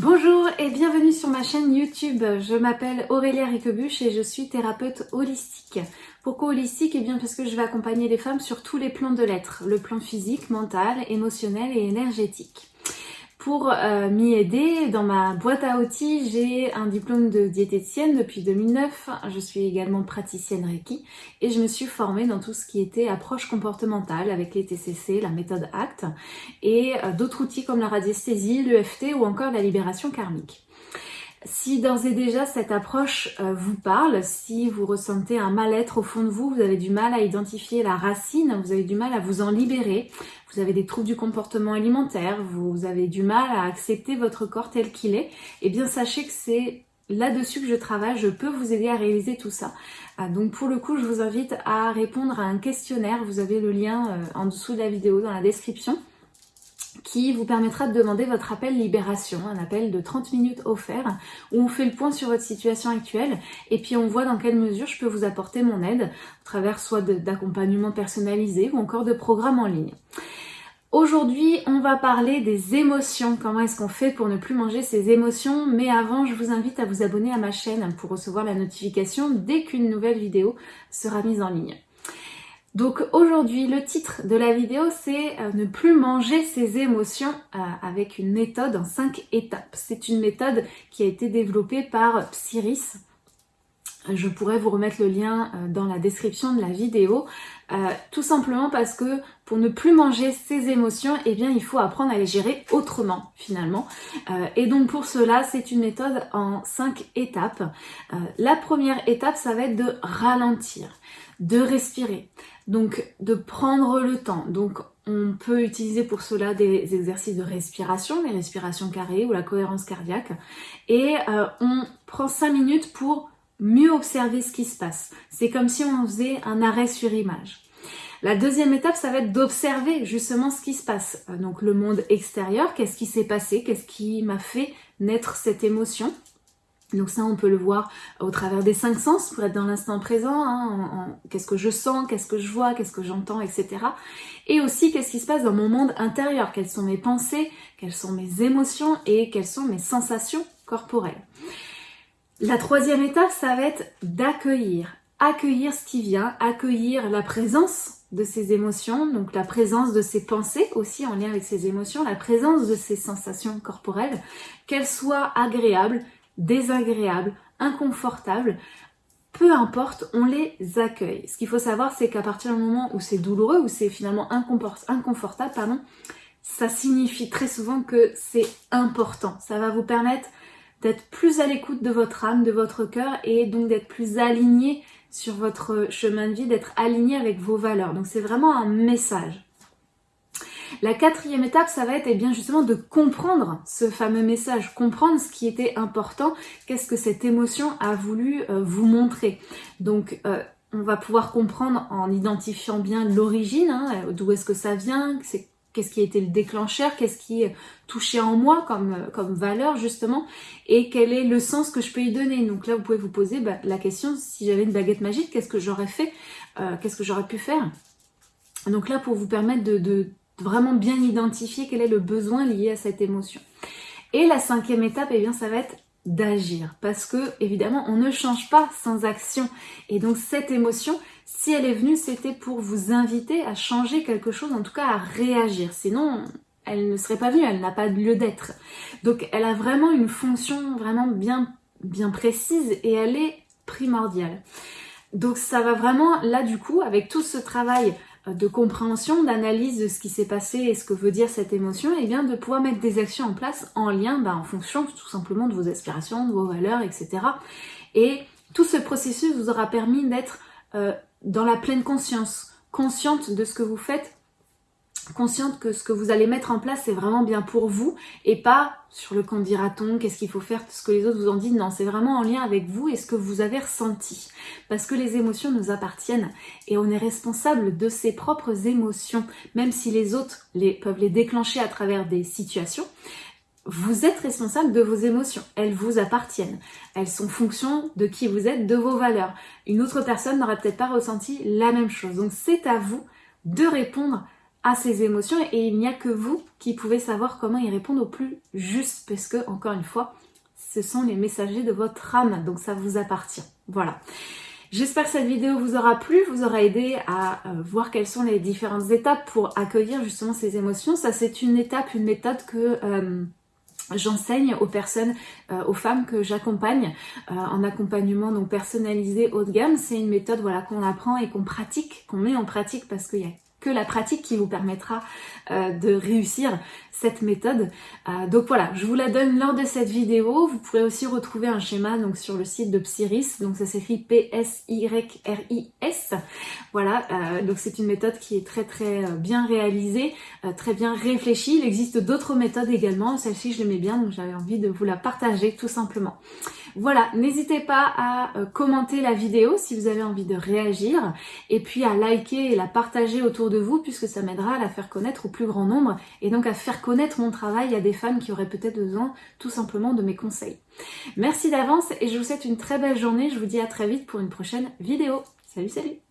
Bonjour et bienvenue sur ma chaîne YouTube. Je m'appelle Aurélia Riquebuche et je suis thérapeute holistique. Pourquoi holistique? Eh bien parce que je vais accompagner les femmes sur tous les plans de l'être, le plan physique, mental, émotionnel et énergétique. Pour euh, m'y aider, dans ma boîte à outils, j'ai un diplôme de diététicienne depuis 2009. Je suis également praticienne Reiki et je me suis formée dans tout ce qui était approche comportementale avec les TCC, la méthode ACT et euh, d'autres outils comme la radiesthésie, l'EFT ou encore la libération karmique. Si d'ores et déjà cette approche euh, vous parle, si vous ressentez un mal-être au fond de vous, vous avez du mal à identifier la racine, vous avez du mal à vous en libérer, vous avez des troubles du comportement alimentaire, vous avez du mal à accepter votre corps tel qu'il est, eh bien sachez que c'est là-dessus que je travaille, je peux vous aider à réaliser tout ça. Ah, donc pour le coup, je vous invite à répondre à un questionnaire, vous avez le lien euh, en dessous de la vidéo dans la description qui vous permettra de demander votre appel libération, un appel de 30 minutes offert, où on fait le point sur votre situation actuelle, et puis on voit dans quelle mesure je peux vous apporter mon aide, à travers soit d'accompagnement personnalisé ou encore de programmes en ligne. Aujourd'hui, on va parler des émotions. Comment est-ce qu'on fait pour ne plus manger ses émotions? Mais avant, je vous invite à vous abonner à ma chaîne pour recevoir la notification dès qu'une nouvelle vidéo sera mise en ligne. Donc aujourd'hui, le titre de la vidéo, c'est euh, ne plus manger ses émotions euh, avec une méthode en 5 étapes. C'est une méthode qui a été développée par Psyris. Je pourrais vous remettre le lien euh, dans la description de la vidéo, tout simplement parce que pour ne plus manger ses émotions, eh bien il faut apprendre à les gérer autrement finalement. et donc pour cela, c'est une méthode en 5 étapes. la première étape, ça va être de ralentir, de respirer. Donc de prendre le temps. Donc on peut utiliser pour cela des exercices de respiration, les respirations carrées ou la cohérence cardiaque. Et euh, on prend 5 minutes pour mieux observer ce qui se passe. C'est comme si on faisait un arrêt sur image. La deuxième étape, ça va être d'observer justement ce qui se passe. Euh, donc le monde extérieur, qu'est-ce qui s'est passé, qu'est-ce qui m'a fait naître cette émotion. Donc ça, on peut le voir au travers des cinq sens pour être dans l'instant présent. Hein, qu'est-ce que je sens, qu'est-ce que je vois, qu'est-ce que j'entends, etc. Et aussi, qu'est-ce qui se passe dans mon monde intérieur Quelles sont mes pensées, quelles sont mes émotions et quelles sont mes sensations corporelles La troisième étape, ça va être d'accueillir. Accueillir ce qui vient, accueillir la présence de ces émotions, donc la présence de ces pensées aussi en lien avec ces émotions, la présence de ces sensations corporelles, qu'elles soient agréables, désagréables, inconfortables, peu importe, on les accueille. Ce qu'il faut savoir, c'est qu'à partir du moment où c'est douloureux, où c'est finalement inconfortable, pardon, ça signifie très souvent que c'est important. Ça va vous permettre d'être plus à l'écoute de votre âme, de votre cœur et donc d'être plus aligné sur votre chemin de vie, d'être aligné avec vos valeurs. Donc c'est vraiment un message. La quatrième étape, ça va être eh bien justement de comprendre ce fameux message, comprendre ce qui était important, qu'est-ce que cette émotion a voulu euh, vous montrer. Donc euh, on va pouvoir comprendre en identifiant bien l'origine, hein, d'où est-ce que ça vient, qu'est-ce qui a été le déclencheur, qu'est-ce qui touché en moi comme, comme valeur justement, et quel est le sens que je peux y donner. Donc là, vous pouvez vous poser bah, la question, si j'avais une baguette magique, qu'est-ce que j'aurais fait, qu'est-ce que j'aurais pu faire? Donc là, pour vous permettre de, vraiment bien identifier quel est le besoin lié à cette émotion. Et la cinquième étape, eh bien, ça va être d'agir parce que évidemment on ne change pas sans action et donc cette émotion si elle est venue c'était pour vous inviter à changer quelque chose en tout cas à réagir. Sinon elle ne serait pas venue elle n'a pas lieu d'être. Donc elle a vraiment une fonction vraiment bien bien précise et elle est primordiale. Donc ça va vraiment là du coup avec tout ce travail de compréhension, d'analyse de ce qui s'est passé et ce que veut dire cette émotion, et bien de pouvoir mettre des actions en place en lien, bah, en fonction tout simplement de vos aspirations, de vos valeurs, etc. Et tout ce processus vous aura permis d'être euh, dans la pleine conscience, consciente de ce que vous faites consciente que ce que vous allez mettre en place c'est vraiment bien pour vous et pas sur le camp dira-t-on, qu'est-ce qu'il faut faire, ce que les autres vous ont dit, non, c'est vraiment en lien avec vous et ce que vous avez ressenti. Parce que les émotions nous appartiennent et on est responsable de ses propres émotions, même si les autres peuvent les déclencher à travers des situations. Vous êtes responsable de vos émotions, elles vous appartiennent. Elles sont fonction de qui vous êtes, de vos valeurs. Une autre personne n'aurait peut-être pas ressenti la même chose. Donc c'est à vous de répondre à ces émotions et il n'y a que vous qui pouvez savoir comment y répondre au plus juste parce que, encore une fois, ce sont les messagers de votre âme, donc ça vous appartient. Voilà. J'espère que cette vidéo vous aura plu, vous aura aidé à euh, voir quelles sont les différentes étapes pour accueillir justement ces émotions. Ça c'est une étape, une méthode que... Euh, j'enseigne aux personnes, euh, aux femmes que j'accompagne en accompagnement donc personnalisé haut de gamme. C'est une méthode voilà qu'on apprend et qu'on pratique, qu'on met en pratique parce qu'il y a que la pratique qui vous permettra euh, de réussir cette méthode. Euh, donc voilà, je vous la donne lors de cette vidéo. Vous pourrez aussi retrouver un schéma sur le site de Psyris, donc ça s'écrit P-S-Y-R-I-S. Voilà, euh, donc c'est une méthode qui est très très bien réalisée, très bien réfléchie. Il existe d'autres méthodes également, celle-ci je l'aimais bien, donc j'avais envie de vous la partager tout simplement. Voilà, n'hésitez pas à commenter la vidéo si vous avez envie de réagir, et puis à liker et la partager autour de vous puisque ça m'aidera à la faire connaître au plus grand nombre et donc à faire connaître mon travail à des femmes qui auraient peut-être besoin tout simplement de mes conseils. Merci d'avance et je vous souhaite une très belle journée. Je vous dis à très vite pour une prochaine vidéo. Salut salut